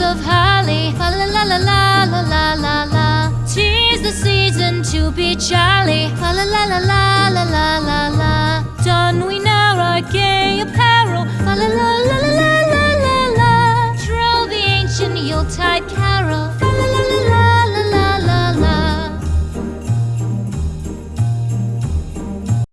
of holly. La la la la la la la la. Tis the season to be jolly. La la la la la la la la. Don we now our gay apparel. La la la la la la la la. Troll the ancient Yuletide Cat.